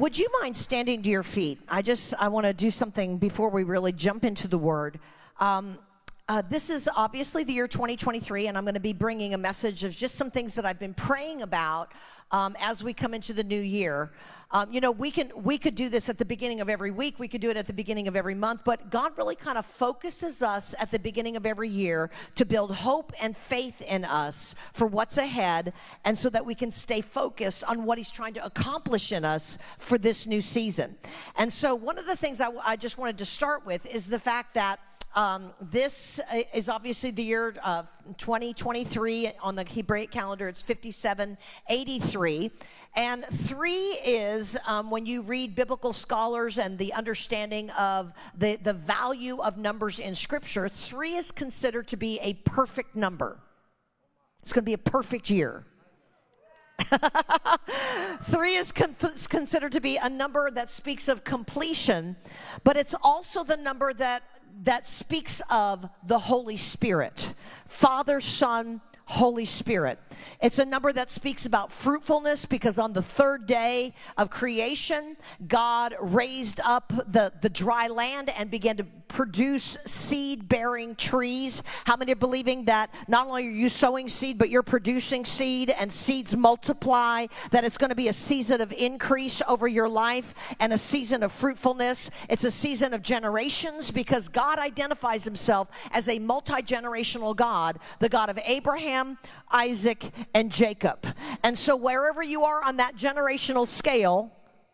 would you mind standing to your feet? I just I want to do something before we really jump into the word. Um, uh, this is obviously the year 2023, and I'm going to be bringing a message of just some things that I've been praying about um, as we come into the new year. Um, you know, we can we could do this at the beginning of every week. We could do it at the beginning of every month. But God really kind of focuses us at the beginning of every year to build hope and faith in us for what's ahead, and so that we can stay focused on what He's trying to accomplish in us for this new season. And so, one of the things I, I just wanted to start with is the fact that um, this uh, is obviously the year of 2023 on the Hebraic calendar. It's 5783. And three is um, when you read biblical scholars and the understanding of the, the value of numbers in Scripture, three is considered to be a perfect number. It's going to be a perfect year. Three is con- considered to be a number that speaks of completion, but it's also the number that that speaks of the Holy Spirit Father, Son, Holy Spirit. It's a number that speaks about fruitfulness because on the third day of creation, God raised up the, the dry land and began to produce seed bearing trees. How many are believing that not only are you sowing seed, but you're producing seed and seeds multiply, that it's going to be a season of increase over your life and a season of fruitfulness? It's a season of generations because God identifies himself as a multi generational God, the God of Abraham. Isaac, and Jacob. And so, wherever you are on that generational scale,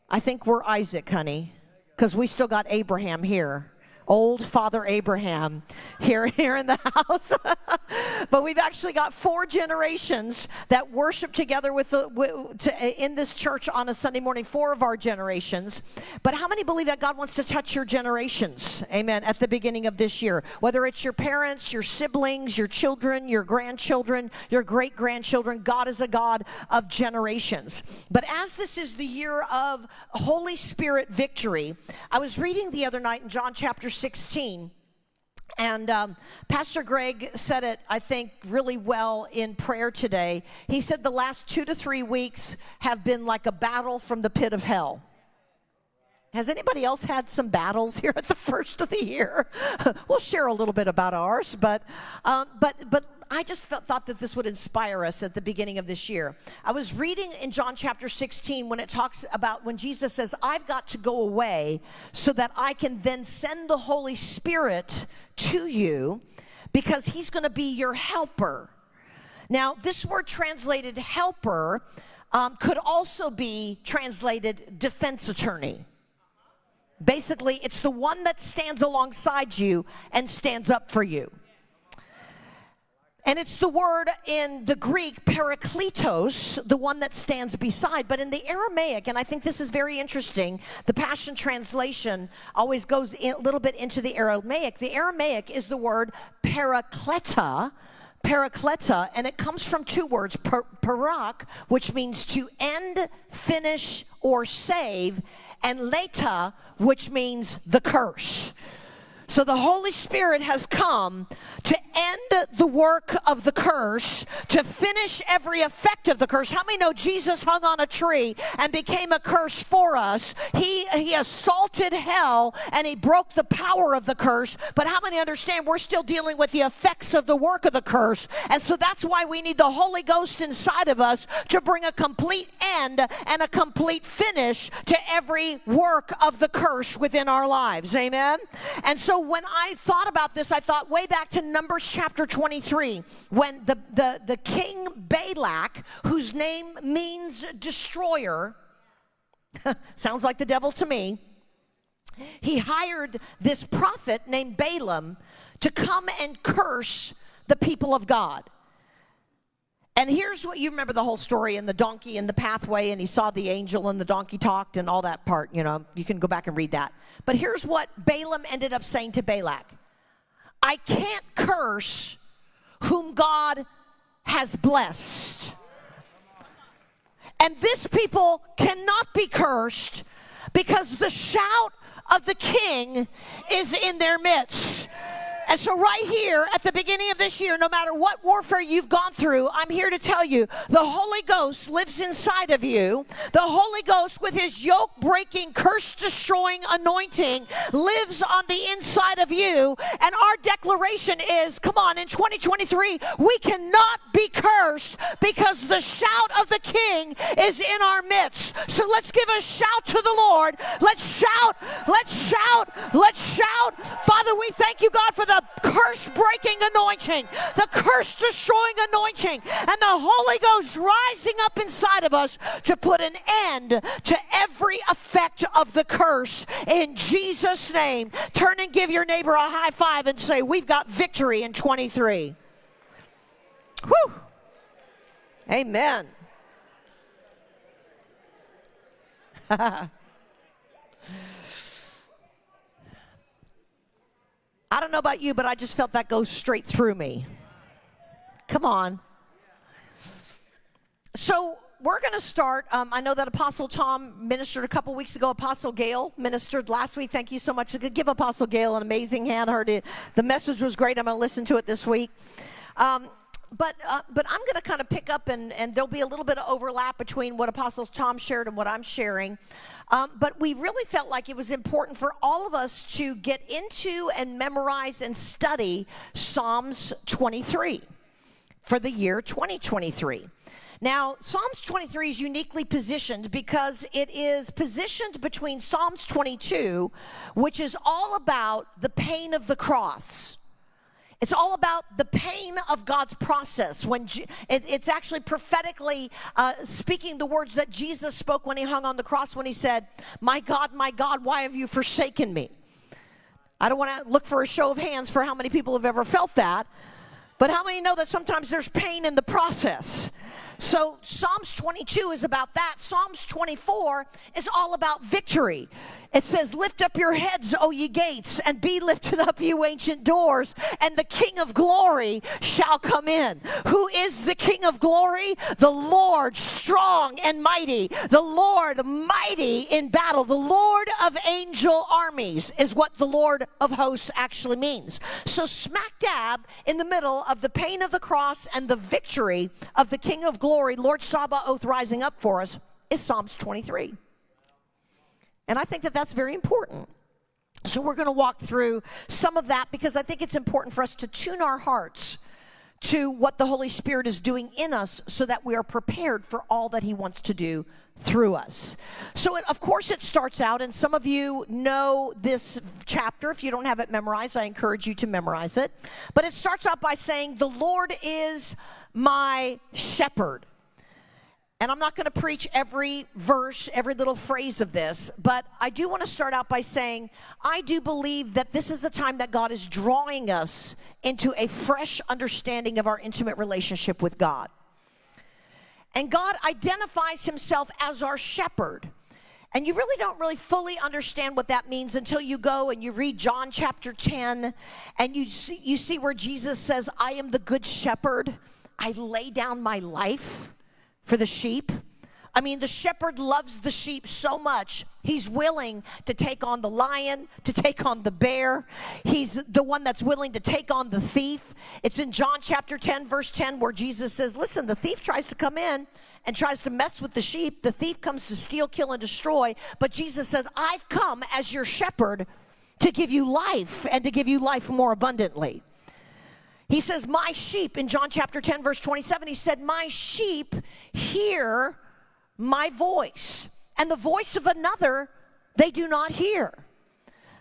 I think we're Isaac, honey, because we still got Abraham here old Father Abraham here, here in the house. but we've actually got four generations that worship together with, the, with to, in this church on a Sunday morning, four of our generations. But how many believe that God wants to touch your generations? Amen. At the beginning of this year, whether it's your parents, your siblings, your children, your grandchildren, your great grandchildren, God is a God of generations. But as this is the year of Holy Spirit victory, I was reading the other night in John chapter 16. And um, Pastor Greg said it, I think, really well in prayer today. He said the last two to three weeks have been like a battle from the pit of hell. Has anybody else had some battles here at the first of the year? we'll share a little bit about ours, but um, but but I just felt, thought that this would inspire us at the beginning of this year. I was reading in John chapter 16 when it talks about when Jesus says, I've got to go away so that I can then send the Holy Spirit to you because he's going to be your helper. Now, this word translated helper um, could also be translated defense attorney. Basically, it's the one that stands alongside you and stands up for you. And it's the word in the Greek, parakletos, the one that stands beside. But in the Aramaic, and I think this is very interesting, the Passion Translation always goes a little bit into the Aramaic. The Aramaic is the word parakleta, parakleta, and it comes from two words, parak, which means to end, finish, or save, and leta, which means the curse. So the Holy Spirit has come to end the work of the curse, to finish every effect of the curse. How many know Jesus hung on a tree and became a curse for us? He, he assaulted hell and he broke the power of the curse. But how many understand we're still dealing with the effects of the work of the curse? And so that's why we need the Holy Ghost inside of us to bring a complete end and a complete finish to every work of the curse within our lives. Amen? And so when I thought about this, I thought way back to Numbers chapter 23, when the, the, the king Balak, whose name means destroyer, sounds like the devil to me, he hired this prophet named Balaam to come and curse the people of God. And here's what you remember the whole story and the donkey in the pathway, and he saw the angel and the donkey talked and all that part. You know, you can go back and read that. But here's what Balaam ended up saying to Balak I can't curse whom God has blessed. And this people cannot be cursed because the shout of the king is in their midst. And so, right here at the beginning of this year, no matter what warfare you've gone through, I'm here to tell you the Holy Ghost lives inside of you. The Holy Ghost, with his yoke breaking, curse destroying anointing, lives on the inside of you. And our declaration is come on, in 2023, we cannot be cursed because the shout of the King is in our midst. So, let's give a shout to the Lord. Let's shout, let's shout, let's shout. Father, we thank you, God, for the the curse breaking anointing, the curse destroying anointing, and the Holy Ghost rising up inside of us to put an end to every effect of the curse in Jesus' name. Turn and give your neighbor a high five and say, We've got victory in 23. Whew. Amen. I don't know about you, but I just felt that go straight through me. Come on. So we're going to start. Um, I know that Apostle Tom ministered a couple weeks ago. Apostle Gail ministered last week. Thank you so much. Give Apostle Gail an amazing hand. Heard it. The message was great. I'm going to listen to it this week. Um, but uh, but I'm going to kind of pick up and and there'll be a little bit of overlap between what Apostles Tom shared and what I'm sharing. Um, but we really felt like it was important for all of us to get into and memorize and study Psalms 23 for the year 2023. Now, Psalms 23 is uniquely positioned because it is positioned between Psalms 22, which is all about the pain of the cross it's all about the pain of God's process. When it, it's actually prophetically uh, speaking the words that Jesus spoke when he hung on the cross, when he said, "My God, my God, why have you forsaken me?" I don't want to look for a show of hands for how many people have ever felt that, but how many know that sometimes there's pain in the process? So Psalms 22 is about that. Psalms 24 is all about victory. It says, Lift up your heads, O ye gates, and be lifted up, you ancient doors, and the King of glory shall come in. Who is the King of glory? The Lord strong and mighty, the Lord mighty in battle, the Lord of angel armies is what the Lord of hosts actually means. So, smack dab in the middle of the pain of the cross and the victory of the King of glory, Lord Sabaoth rising up for us, is Psalms 23. And I think that that's very important. So we're going to walk through some of that because I think it's important for us to tune our hearts to what the Holy Spirit is doing in us so that we are prepared for all that He wants to do through us. So, it, of course, it starts out, and some of you know this chapter. If you don't have it memorized, I encourage you to memorize it. But it starts out by saying, The Lord is my shepherd. And I'm not going to preach every verse, every little phrase of this, but I do want to start out by saying I do believe that this is the time that God is drawing us into a fresh understanding of our intimate relationship with God. And God identifies himself as our shepherd. And you really don't really fully understand what that means until you go and you read John chapter 10 and you see, you see where Jesus says, I am the good shepherd. I lay down my life for the sheep. I mean, the shepherd loves the sheep so much, he's willing to take on the lion, to take on the bear. He's the one that's willing to take on the thief. It's in John chapter 10, verse 10, where Jesus says, Listen, the thief tries to come in and tries to mess with the sheep. The thief comes to steal, kill, and destroy. But Jesus says, I've come as your shepherd to give you life and to give you life more abundantly. He says, My sheep, in John chapter 10, verse 27, he said, My sheep hear my voice, and the voice of another they do not hear.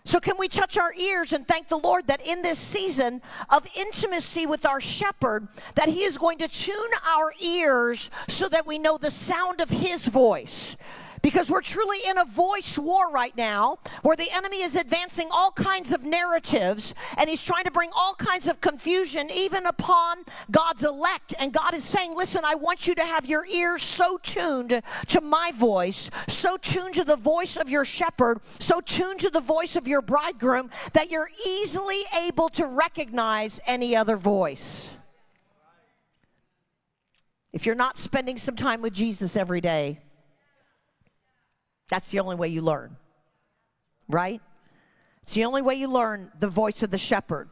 So, can we touch our ears and thank the Lord that in this season of intimacy with our shepherd, that he is going to tune our ears so that we know the sound of his voice? Because we're truly in a voice war right now where the enemy is advancing all kinds of narratives and he's trying to bring all kinds of confusion even upon God's elect. And God is saying, Listen, I want you to have your ears so tuned to my voice, so tuned to the voice of your shepherd, so tuned to the voice of your bridegroom that you're easily able to recognize any other voice. If you're not spending some time with Jesus every day, that's the only way you learn, right? It's the only way you learn the voice of the shepherd.